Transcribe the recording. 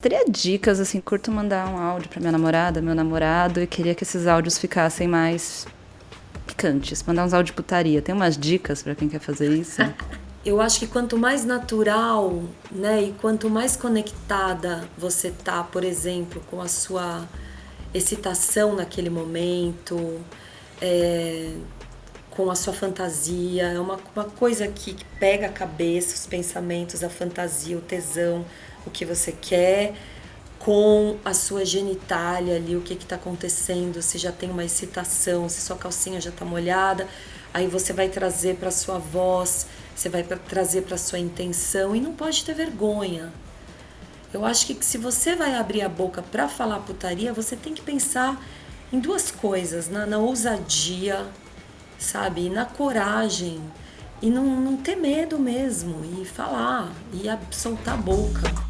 Teria dicas, assim, curto mandar um áudio para minha namorada, meu namorado, e queria que esses áudios ficassem mais picantes, mandar uns áudios de putaria. Tem umas dicas para quem quer fazer isso? Eu acho que quanto mais natural, né, e quanto mais conectada você tá, por exemplo, com a sua excitação naquele momento, é, com a sua fantasia, é uma, uma coisa que, que pega a cabeça, os pensamentos, a fantasia, o tesão, o que você quer, com a sua genitália ali, o que está acontecendo, se já tem uma excitação, se sua calcinha já está molhada, aí você vai trazer para sua voz, você vai pra, trazer para sua intenção e não pode ter vergonha. Eu acho que se você vai abrir a boca para falar putaria, você tem que pensar em duas coisas, na, na ousadia, sabe? E na coragem. E não, não ter medo mesmo. E falar. E soltar a boca.